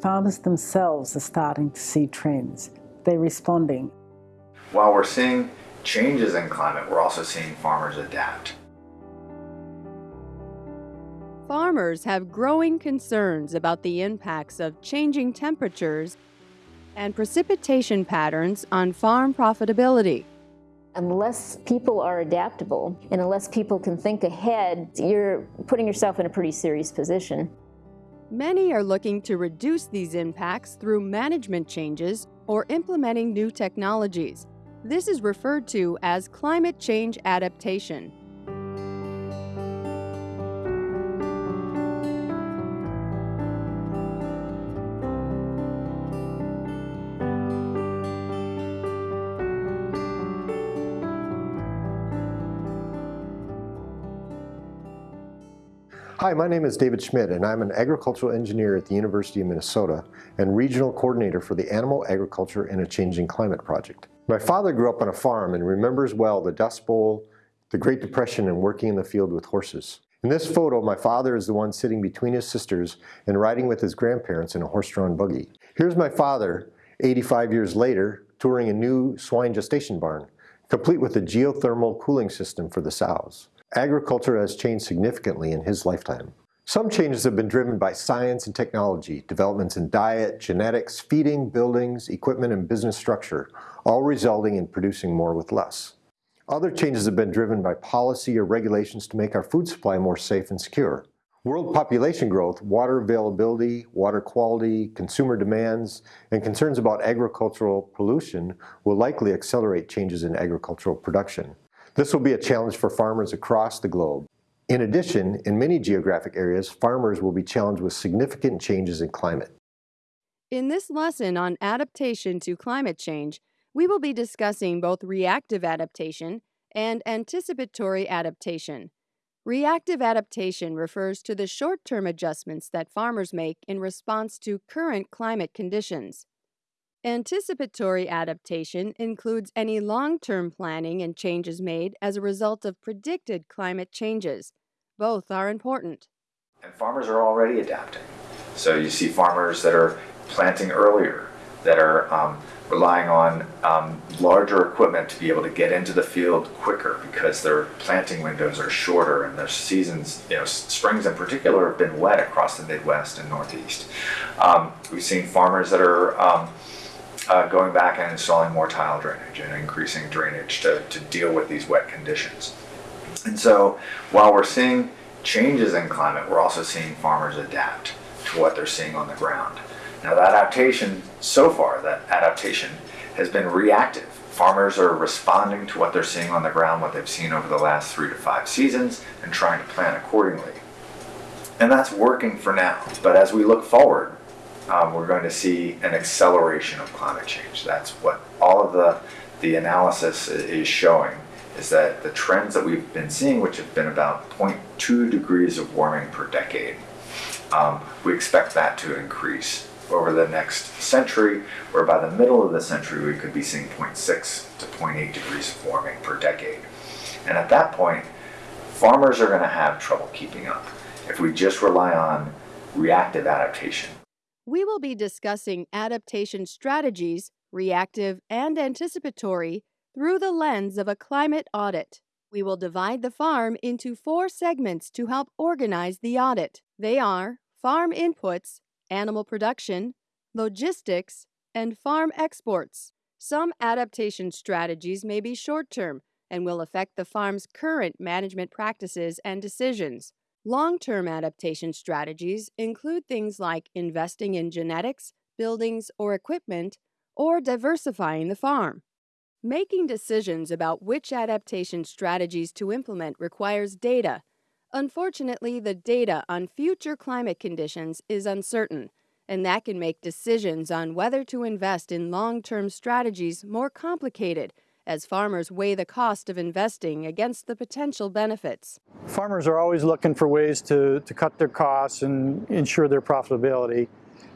farmers themselves are starting to see trends. They're responding. While we're seeing changes in climate, we're also seeing farmers adapt. Farmers have growing concerns about the impacts of changing temperatures and precipitation patterns on farm profitability. Unless people are adaptable and unless people can think ahead, you're putting yourself in a pretty serious position. Many are looking to reduce these impacts through management changes or implementing new technologies. This is referred to as climate change adaptation. Hi, my name is David Schmidt and I'm an agricultural engineer at the University of Minnesota and regional coordinator for the Animal Agriculture in a Changing Climate project. My father grew up on a farm and remembers well the Dust Bowl, the Great Depression and working in the field with horses. In this photo, my father is the one sitting between his sisters and riding with his grandparents in a horse-drawn buggy. Here's my father, 85 years later, touring a new swine gestation barn, complete with a geothermal cooling system for the sows agriculture has changed significantly in his lifetime. Some changes have been driven by science and technology, developments in diet, genetics, feeding, buildings, equipment, and business structure, all resulting in producing more with less. Other changes have been driven by policy or regulations to make our food supply more safe and secure. World population growth, water availability, water quality, consumer demands, and concerns about agricultural pollution will likely accelerate changes in agricultural production. This will be a challenge for farmers across the globe. In addition, in many geographic areas, farmers will be challenged with significant changes in climate. In this lesson on adaptation to climate change, we will be discussing both reactive adaptation and anticipatory adaptation. Reactive adaptation refers to the short-term adjustments that farmers make in response to current climate conditions. Anticipatory adaptation includes any long-term planning and changes made as a result of predicted climate changes. Both are important. And farmers are already adapting. So you see farmers that are planting earlier, that are um, relying on um, larger equipment to be able to get into the field quicker because their planting windows are shorter and their seasons, you know, springs in particular have been wet across the Midwest and Northeast. Um, we've seen farmers that are um, uh, going back and installing more tile drainage and increasing drainage to, to deal with these wet conditions. And so while we're seeing changes in climate, we're also seeing farmers adapt to what they're seeing on the ground. Now that adaptation, so far, that adaptation has been reactive. Farmers are responding to what they're seeing on the ground, what they've seen over the last three to five seasons, and trying to plan accordingly. And that's working for now. But as we look forward, um, we're going to see an acceleration of climate change. That's what all of the, the analysis is showing, is that the trends that we've been seeing, which have been about 0.2 degrees of warming per decade, um, we expect that to increase over the next century, where by the middle of the century we could be seeing 0.6 to 0.8 degrees of warming per decade. And at that point, farmers are going to have trouble keeping up if we just rely on reactive adaptation we will be discussing adaptation strategies, reactive and anticipatory, through the lens of a climate audit. We will divide the farm into four segments to help organize the audit. They are farm inputs, animal production, logistics, and farm exports. Some adaptation strategies may be short-term and will affect the farm's current management practices and decisions. Long-term adaptation strategies include things like investing in genetics, buildings, or equipment, or diversifying the farm. Making decisions about which adaptation strategies to implement requires data. Unfortunately, the data on future climate conditions is uncertain, and that can make decisions on whether to invest in long-term strategies more complicated as farmers weigh the cost of investing against the potential benefits. Farmers are always looking for ways to, to cut their costs and ensure their profitability.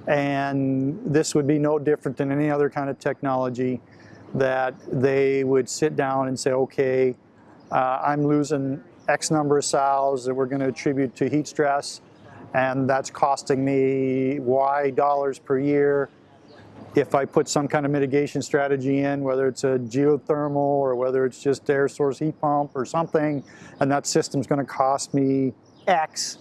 And this would be no different than any other kind of technology that they would sit down and say, okay, uh, I'm losing X number of sows that we're going to attribute to heat stress. and that's costing me Y dollars per year. If I put some kind of mitigation strategy in, whether it's a geothermal or whether it's just air source heat pump or something, and that system's gonna cost me X,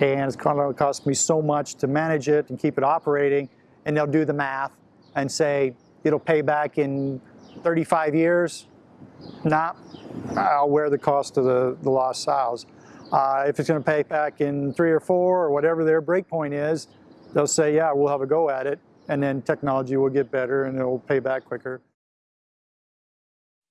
and it's gonna cost me so much to manage it and keep it operating, and they'll do the math and say, it'll pay back in 35 years, nah, I'll wear the cost of the, the lost sows. Uh, if it's going to pay back in three or four or whatever their break point is, they'll say, yeah, we'll have a go at it, and then technology will get better and it'll pay back quicker.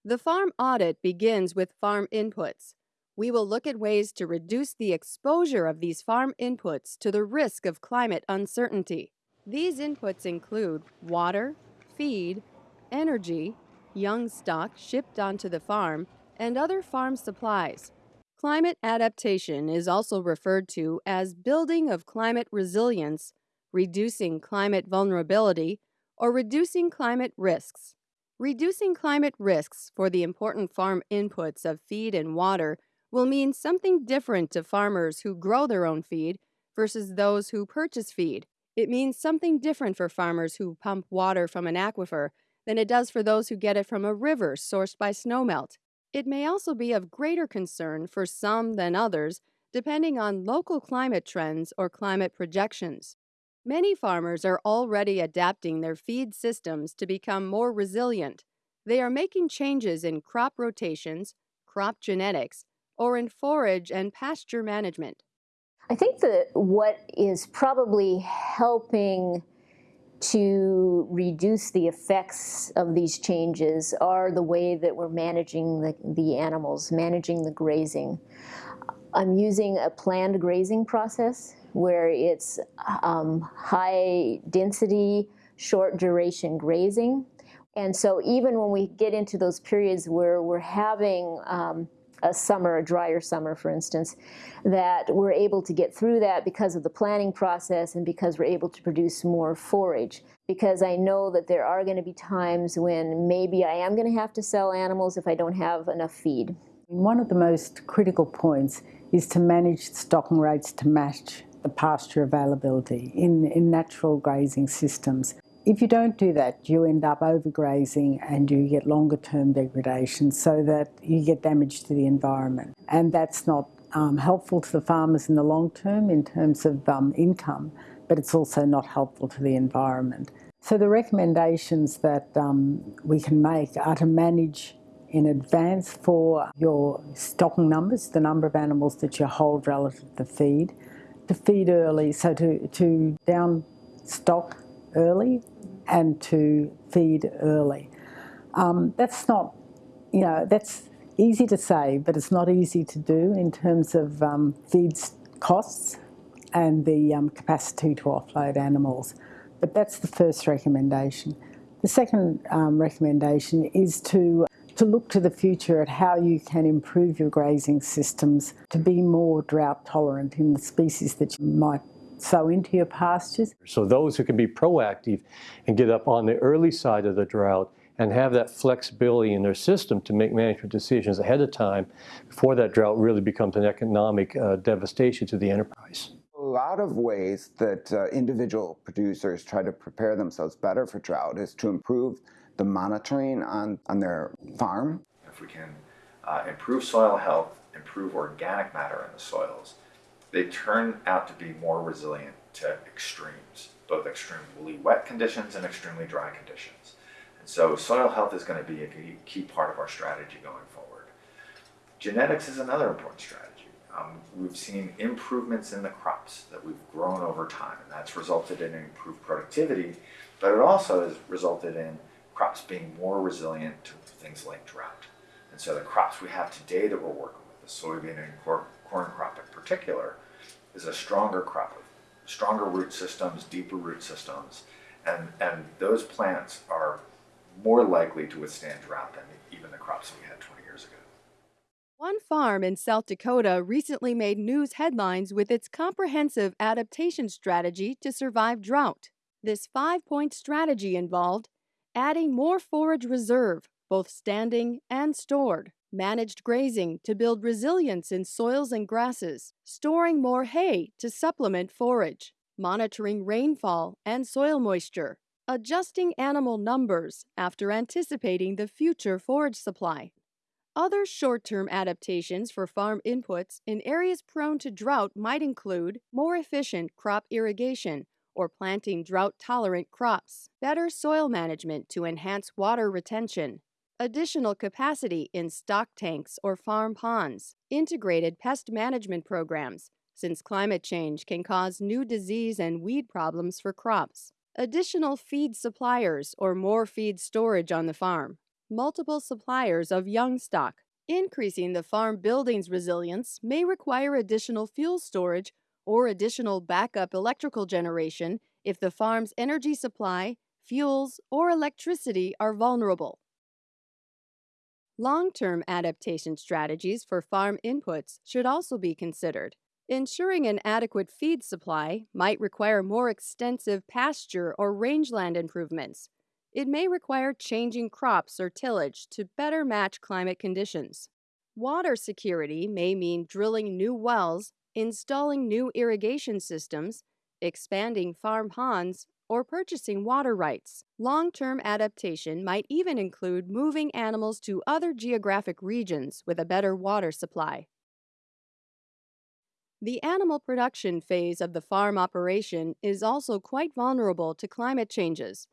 The farm audit begins with farm inputs. We will look at ways to reduce the exposure of these farm inputs to the risk of climate uncertainty. These inputs include water, feed, energy, young stock shipped onto the farm, and other farm supplies. Climate adaptation is also referred to as building of climate resilience, reducing climate vulnerability, or reducing climate risks. Reducing climate risks for the important farm inputs of feed and water will mean something different to farmers who grow their own feed versus those who purchase feed. It means something different for farmers who pump water from an aquifer than it does for those who get it from a river sourced by snowmelt. It may also be of greater concern for some than others, depending on local climate trends or climate projections. Many farmers are already adapting their feed systems to become more resilient. They are making changes in crop rotations, crop genetics, or in forage and pasture management. I think that what is probably helping to reduce the effects of these changes are the way that we're managing the, the animals, managing the grazing. I'm using a planned grazing process where it's um, high density, short duration grazing. And so even when we get into those periods where we're having um, a summer, a drier summer, for instance, that we're able to get through that because of the planning process and because we're able to produce more forage. Because I know that there are going to be times when maybe I am going to have to sell animals if I don't have enough feed. One of the most critical points is to manage stocking rates to match the pasture availability in, in natural grazing systems. If you don't do that, you end up overgrazing and you get longer term degradation so that you get damage to the environment. And that's not um, helpful to the farmers in the long term in terms of um, income, but it's also not helpful to the environment. So the recommendations that um, we can make are to manage in advance for your stocking numbers, the number of animals that you hold relative to feed, to feed early, so to, to down stock early and to feed early. Um, that's not, you know, that's easy to say, but it's not easy to do in terms of um, feed costs and the um, capacity to offload animals. But that's the first recommendation. The second um, recommendation is to to look to the future at how you can improve your grazing systems to be more drought tolerant in the species that you might sow into your pastures. So those who can be proactive and get up on the early side of the drought and have that flexibility in their system to make management decisions ahead of time before that drought really becomes an economic uh, devastation to the enterprise. A lot of ways that uh, individual producers try to prepare themselves better for drought is to improve the monitoring on, on their farm. If we can uh, improve soil health, improve organic matter in the soils, they turn out to be more resilient to extremes, both extreme woolly wet conditions and extremely dry conditions. And so soil health is going to be a key part of our strategy going forward. Genetics is another important strategy. Um, we've seen improvements in the crops that we've grown over time, and that's resulted in improved productivity, but it also has resulted in crops being more resilient to things like drought. And so the crops we have today that we're working with, the soybean and corn crop in particular, is a stronger crop with stronger root systems, deeper root systems, and, and those plants are more likely to withstand drought than even the crops we had 20 years ago. One farm in South Dakota recently made news headlines with its comprehensive adaptation strategy to survive drought. This five point strategy involved adding more forage reserve, both standing and stored, managed grazing to build resilience in soils and grasses, storing more hay to supplement forage, monitoring rainfall and soil moisture, adjusting animal numbers after anticipating the future forage supply. Other short term adaptations for farm inputs in areas prone to drought might include more efficient crop irrigation or planting drought tolerant crops, better soil management to enhance water retention, additional capacity in stock tanks or farm ponds, integrated pest management programs, since climate change can cause new disease and weed problems for crops, additional feed suppliers or more feed storage on the farm, multiple suppliers of young stock. Increasing the farm building's resilience may require additional fuel storage or additional backup electrical generation if the farm's energy supply, fuels, or electricity are vulnerable. Long term adaptation strategies for farm inputs should also be considered. Ensuring an adequate feed supply might require more extensive pasture or rangeland improvements. It may require changing crops or tillage to better match climate conditions. Water security may mean drilling new wells, installing new irrigation systems, expanding farm ponds, or purchasing water rights. Long term adaptation might even include moving animals to other geographic regions with a better water supply. The animal production phase of the farm operation is also quite vulnerable to climate changes.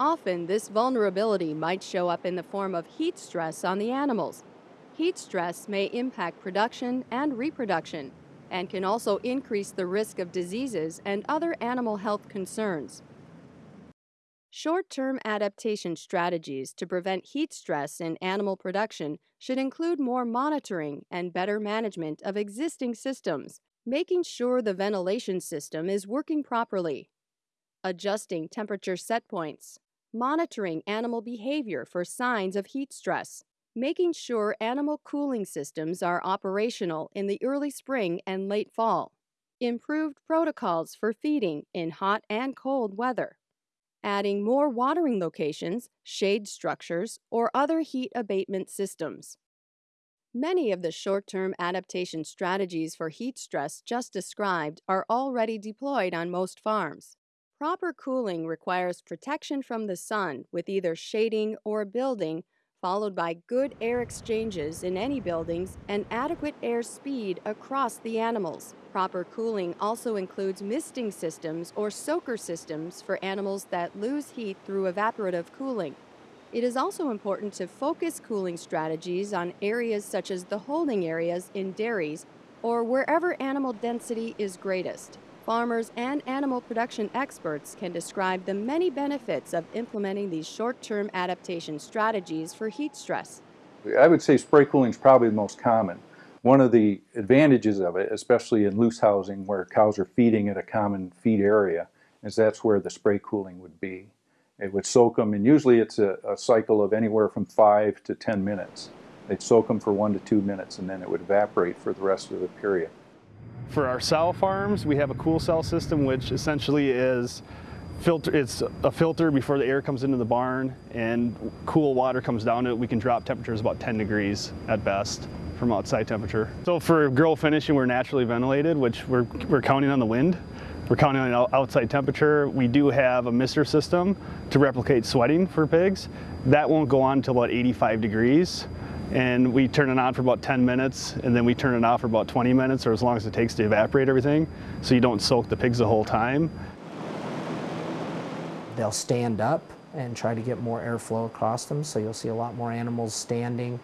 Often, this vulnerability might show up in the form of heat stress on the animals. Heat stress may impact production and reproduction and can also increase the risk of diseases and other animal health concerns. Short term adaptation strategies to prevent heat stress in animal production should include more monitoring and better management of existing systems, making sure the ventilation system is working properly, adjusting temperature set points, monitoring animal behavior for signs of heat stress, making sure animal cooling systems are operational in the early spring and late fall, improved protocols for feeding in hot and cold weather, adding more watering locations, shade structures, or other heat abatement systems. Many of the short term adaptation strategies for heat stress just described are already deployed on most farms. Proper cooling requires protection from the sun with either shading or building, followed by good air exchanges in any buildings and adequate air speed across the animals. Proper cooling also includes misting systems or soaker systems for animals that lose heat through evaporative cooling. It is also important to focus cooling strategies on areas such as the holding areas in dairies or wherever animal density is greatest. Farmers and animal production experts can describe the many benefits of implementing these short term adaptation strategies for heat stress. I would say spray cooling is probably the most common. One of the advantages of it, especially in loose housing where cows are feeding at a common feed area, is that's where the spray cooling would be. It would soak them, and usually it's a, a cycle of anywhere from five to 10 minutes. They'd soak them for one to two minutes, and then it would evaporate for the rest of the period. For our sow farms, we have a cool cell system, which essentially is filter. It's a filter before the air comes into the barn, and cool water comes down it. We can drop temperatures about 10 degrees at best from outside temperature. So for grow finishing, we're naturally ventilated, which we're, we're counting on the wind. We're counting on outside temperature. We do have a mister system to replicate sweating for pigs. That won't go on until about 85 degrees and we turn it on for about 10 minutes and then we turn it off for about 20 minutes or as long as it takes to evaporate everything so you don't soak the pigs the whole time. They'll stand up and try to get more airflow across them so you'll see a lot more animals standing.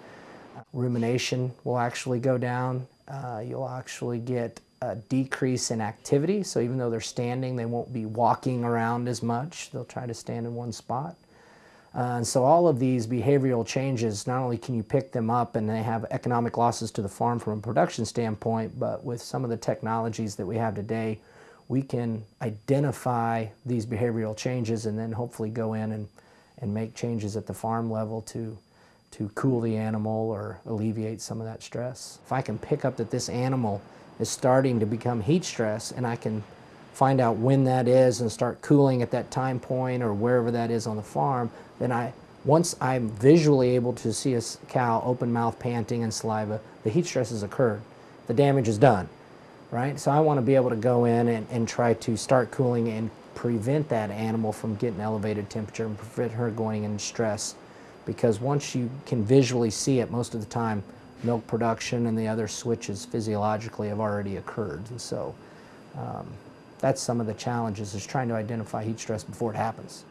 rumination will actually go down. Uh, you'll actually get a decrease in activity so even though they're standing they won't be walking around as much. They'll try to stand in one spot. Uh, and so all of these behavioral changes, not only can you pick them up and they have economic losses to the farm from a production standpoint, but with some of the technologies that we have today, we can identify these behavioral changes and then hopefully go in and, and make changes at the farm level to, to cool the animal or alleviate some of that stress. If I can pick up that this animal is starting to become heat stress and I can find out when that is and start cooling at that time point or wherever that is on the farm, then I Once I'm visually able to see a cow open mouth panting and saliva, the heat stress has occurred. The damage is done, right? So I want to be able to go in and, and try to start cooling and prevent that animal from getting elevated temperature and prevent her going into stress. Because once you can visually see it, most of the time, milk production and the other switches physiologically have already occurred. And so um, that's some of the challenges is trying to identify heat stress before it happens.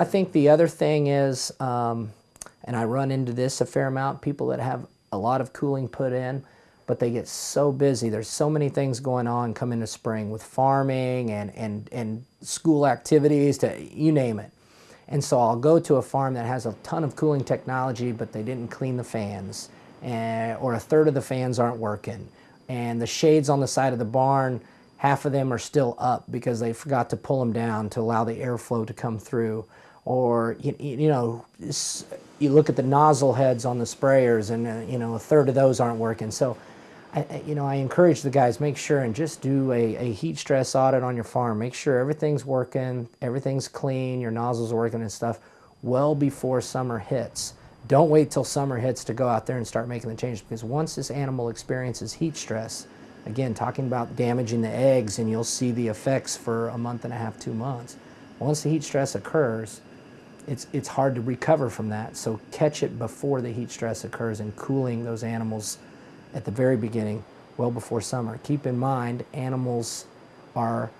I think the other thing is, um, and I run into this a fair amount, people that have a lot of cooling put in, but they get so busy. There's so many things going on coming to spring with farming and, and, and school activities to you name it. And so I'll go to a farm that has a ton of cooling technology, but they didn't clean the fans, and, or a third of the fans aren't working. And the shades on the side of the barn, half of them are still up because they forgot to pull them down to allow the airflow to come through. Or, you, you know, you look at the nozzle heads on the sprayers and, uh, you know, a third of those aren't working. So I, you know, I encourage the guys, make sure and just do a, a, heat stress audit on your farm. Make sure everything's working, everything's clean, your nozzles are working and stuff well before summer hits. Don't wait till summer hits to go out there and start making the changes because once this animal experiences heat stress, again, talking about damaging the eggs and you'll see the effects for a month and a half, two months. Once the heat stress occurs, it's, it's hard to recover from that. So catch it before the heat stress occurs and cooling those animals at the very beginning, well before summer. Keep in mind, animals are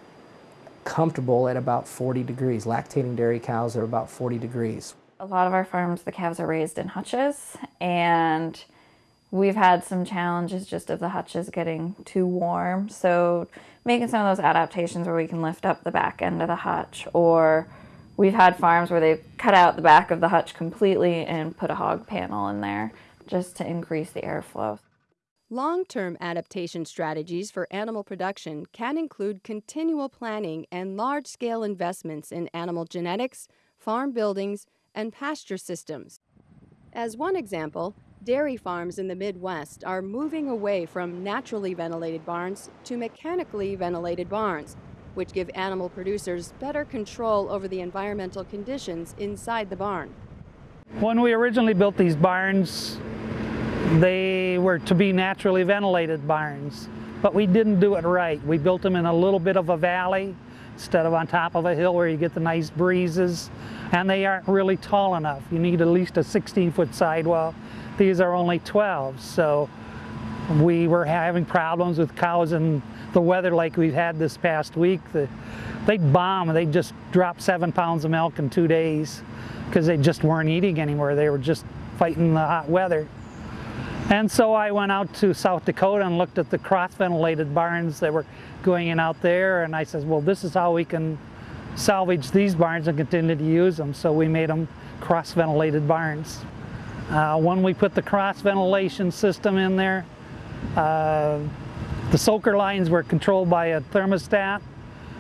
comfortable at about 40 degrees. Lactating dairy cows are about 40 degrees. A lot of our farms, the calves are raised in hutches, and we've had some challenges just of the hutches getting too warm. So making some of those adaptations where we can lift up the back end of the hutch, or we've had farms where they've cut out the back of the hutch completely and put a hog panel in there just to increase the airflow. Long term adaptation strategies for animal production can include continual planning and large scale investments in animal genetics, farm buildings, and pasture systems. As one example, dairy farms in the Midwest are moving away from naturally ventilated barns to mechanically ventilated barns, which give animal producers better control over the environmental conditions inside the barn. When we originally built these barns, they were to be naturally ventilated barns, but we didn't do it right. We built them in a little bit of a valley instead of on top of a hill where you get the nice breezes, and they aren't really tall enough. You need at least a 16-foot sidewall. These are only 12, so we were having problems with cows and the weather like we've had this past week. The, they'd bomb, they'd just drop seven pounds of milk in two days because they just weren't eating anymore. They were just fighting the hot weather. And so I went out to South Dakota and looked at the cross-ventilated barns that were going in out there and I said, well this is how we can salvage these barns and continue to use them. So we made them cross-ventilated barns. Uh, when we put the cross-ventilation system in there, uh, the soaker lines were controlled by a thermostat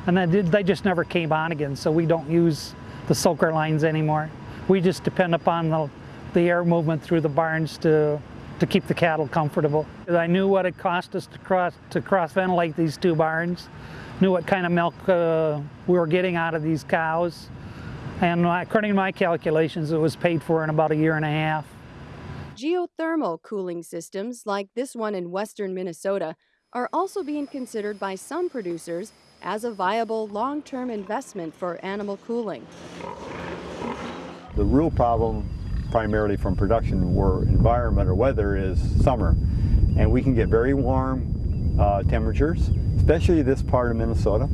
and then they just never came on again so we don't use the soaker lines anymore. We just depend upon the, the air movement through the barns to to keep the cattle comfortable. I knew what it cost us to cross to cross ventilate these two barns, knew what kind of milk uh, we were getting out of these cows, and according to my calculations, it was paid for in about a year and a half. Geothermal cooling systems, like this one in western Minnesota, are also being considered by some producers as a viable long-term investment for animal cooling. The real problem primarily from production or environment or weather is summer. And we can get very warm uh, temperatures, especially this part of Minnesota.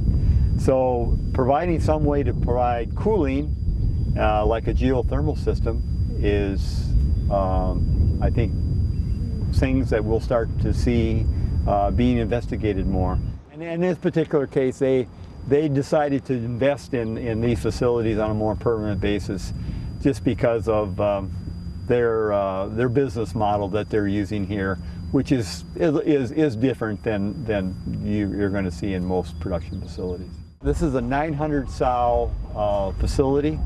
So providing some way to provide cooling, uh, like a geothermal system, is, um, I think, things that we'll start to see uh, being investigated more. And in this particular case, they, they decided to invest in, in these facilities on a more permanent basis just because of um, their uh, their business model that they're using here, which is is is different than than you, are going to see in most production facilities. This is a 900 sow uh, facility,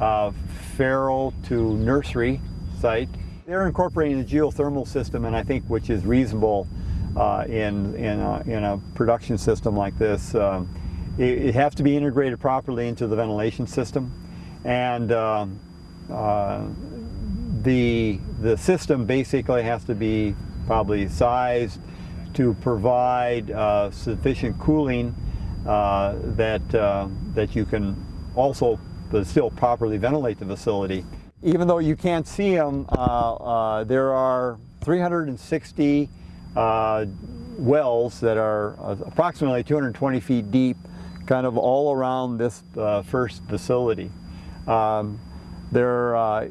uh, farrow to nursery site. They're incorporating a geothermal system, and I think which is reasonable uh, in in a, in a production system like this. Um, it, it has to be integrated properly into the ventilation system, and um, uh, the, the system basically has to be probably sized to provide uh, sufficient cooling uh, that, uh, that you can also but still properly ventilate the facility. Even though you can't see them, uh, uh, there are 360 uh, wells that are approximately 220 feet deep kind of all around this first facility. Um, there, uh,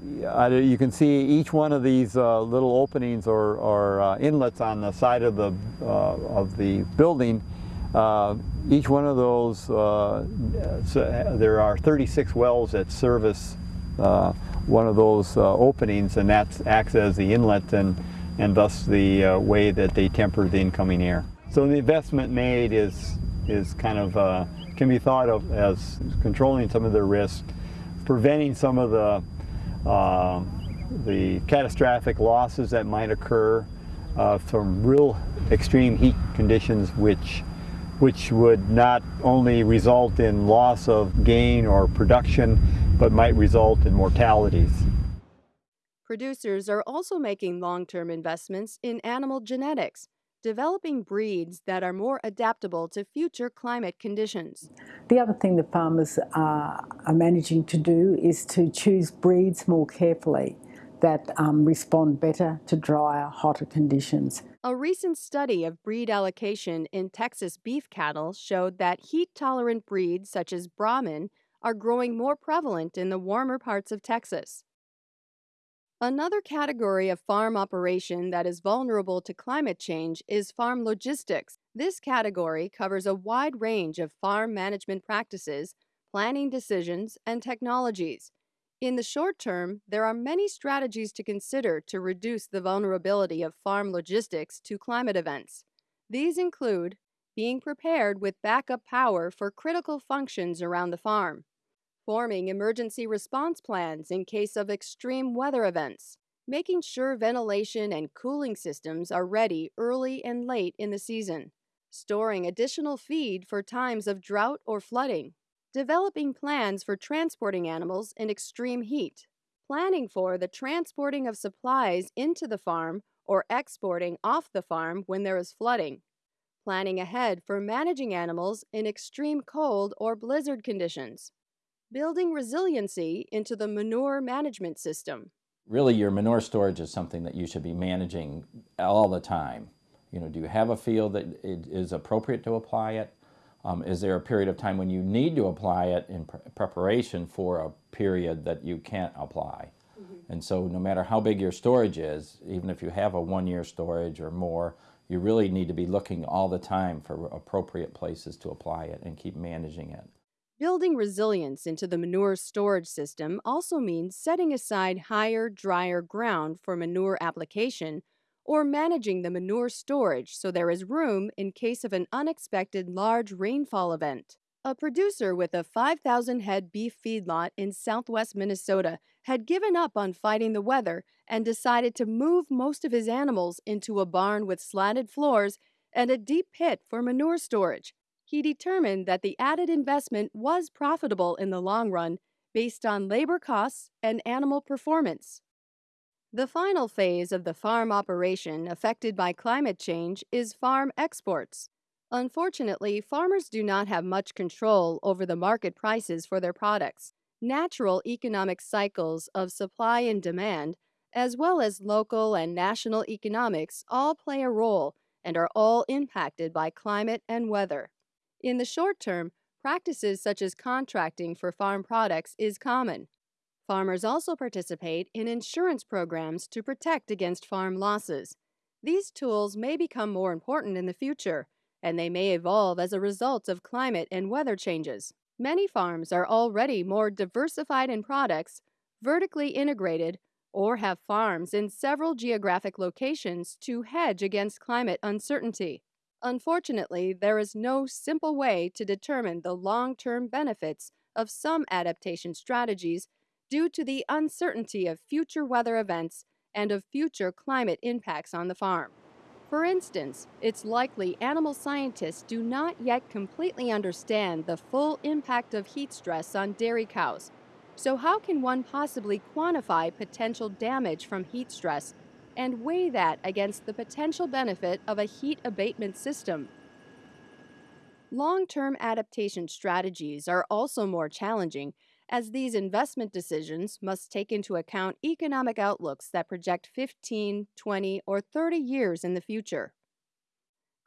you can see each one of these uh, little openings or, or uh, inlets on the side of the of the building. each one of those, so there are 36 wells that service one of those openings, and that acts as the inlet and and thus the way that they temper the incoming air. So the investment made is is kind of can be thought of as controlling some of the risk preventing some of the, uh, the catastrophic losses that might occur uh, from real extreme heat conditions which, which would not only result in loss of gain or production, but might result in mortalities. Producers are also making long-term investments in animal genetics developing breeds that are more adaptable to future climate conditions. The other thing that farmers are, are managing to do is to choose breeds more carefully that um, respond better to drier, hotter conditions. A recent study of breed allocation in Texas beef cattle showed that heat tolerant breeds such as Brahman are growing more prevalent in the warmer parts of Texas. Another category of farm operation that is vulnerable to climate change is farm logistics. This category covers a wide range of farm management practices, planning decisions, and technologies. In the short term, there are many strategies to consider to reduce the vulnerability of farm logistics to climate events. These include being prepared with backup power for critical functions around the farm, forming emergency response plans in case of extreme weather events, making sure ventilation and cooling systems are ready early and late in the season, storing additional feed for times of drought or flooding, developing plans for transporting animals in extreme heat, planning for the transporting of supplies into the farm or exporting off the farm when there is flooding, planning ahead for managing animals in extreme cold or blizzard conditions, building resiliency into the manure management system. Really, your manure storage is something that you should be managing all the time. You know, do you have a field that it is appropriate to apply it? Um, is there a period of time when you need to apply it in pre preparation for a period that you can't apply? Mm -hmm. And so no matter how big your storage is, even if you have a one-year storage or more, you really need to be looking all the time for appropriate places to apply it and keep managing it. Building resilience into the manure storage system also means setting aside higher, drier ground for manure application or managing the manure storage so there is room in case of an unexpected large rainfall event. A producer with a 5,000 head beef feedlot in southwest Minnesota had given up on fighting the weather and decided to move most of his animals into a barn with slatted floors and a deep pit for manure storage he determined that the added investment was profitable in the long run based on labor costs and animal performance. The final phase of the farm operation affected by climate change is farm exports. Unfortunately, farmers do not have much control over the market prices for their products. Natural economic cycles of supply and demand, as well as local and national economics, all play a role and are all impacted by climate and weather. In the short term, practices such as contracting for farm products is common. Farmers also participate in insurance programs to protect against farm losses. These tools may become more important in the future, and they may evolve as a result of climate and weather changes. Many farms are already more diversified in products, vertically integrated, or have farms in several geographic locations to hedge against climate uncertainty. Unfortunately, there is no simple way to determine the long-term benefits of some adaptation strategies due to the uncertainty of future weather events and of future climate impacts on the farm. For instance, it's likely animal scientists do not yet completely understand the full impact of heat stress on dairy cows, So how can one possibly quantify potential damage from heat stress and weigh that against the potential benefit of a heat abatement system? Long-term adaptation strategies are also more challenging as these investment decisions must take into account economic outlooks that project 15, 20, or 30 years in the future.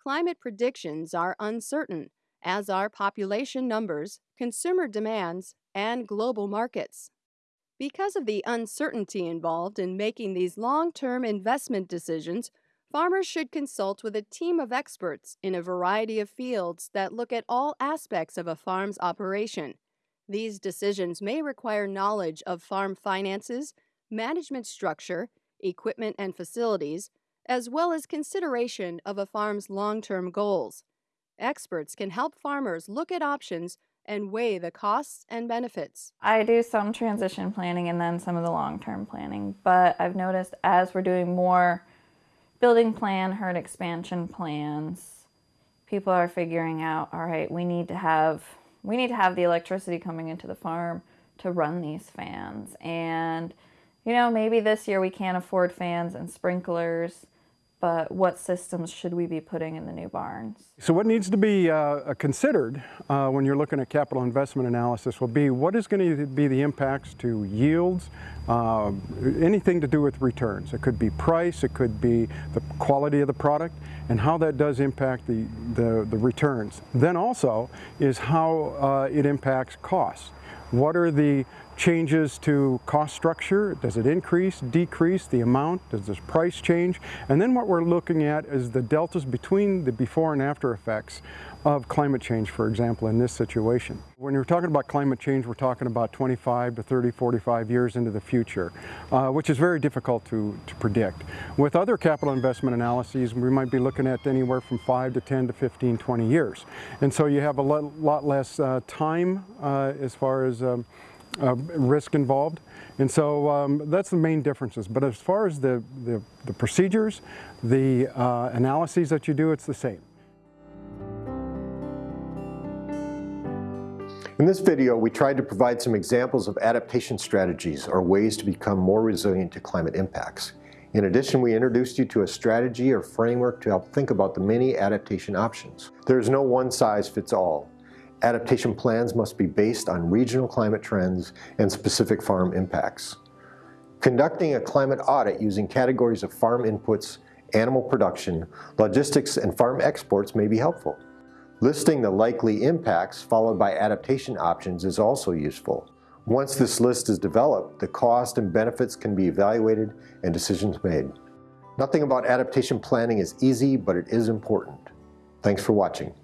Climate predictions are uncertain, as are population numbers, consumer demands, and global markets. Because of the uncertainty involved in making these long-term investment decisions, farmers should consult with a team of experts in a variety of fields that look at all aspects of a farm's operation. These decisions may require knowledge of farm finances, management structure, equipment and facilities, as well as consideration of a farm's long-term goals. Experts can help farmers look at options and weigh the costs and benefits. I do some transition planning and then some of the long-term planning, but I've noticed as we're doing more building plan, herd expansion plans, people are figuring out, all right, we need to have we need to have the electricity coming into the farm to run these fans. And you know, maybe this year we can't afford fans and sprinklers but what systems should we be putting in the new barns? So what needs to be uh, considered uh, when you're looking at capital investment analysis will be what is going to be the impacts to yields, uh, anything to do with returns. It could be price, it could be the quality of the product, and how that does impact the, the, the returns. Then also is how uh, it impacts costs. What are the changes to cost structure? Does it increase, decrease the amount? Does this price change? And then what we're looking at is the deltas between the before and after effects of climate change, for example, in this situation. When you're talking about climate change, we're talking about 25 to 30, 45 years into the future, uh, which is very difficult to, to predict. With other capital investment analyses, we might be looking at anywhere from 5 to 10 to 15, 20 years. And so you have a lot, lot less uh, time uh, as far as um, uh, risk involved. And so um, that's the main differences. But as far as the, the, the procedures, the uh, analyses that you do, it's the same. In this video, we tried to provide some examples of adaptation strategies or ways to become more resilient to climate impacts. In addition, we introduced you to a strategy or framework to help think about the many adaptation options. There is no one size fits all. Adaptation plans must be based on regional climate trends and specific farm impacts. Conducting a climate audit using categories of farm inputs, animal production, logistics, and farm exports may be helpful. Listing the likely impacts followed by adaptation options is also useful. Once this list is developed, the cost and benefits can be evaluated and decisions made. Nothing about adaptation planning is easy, but it is important. Thanks for watching.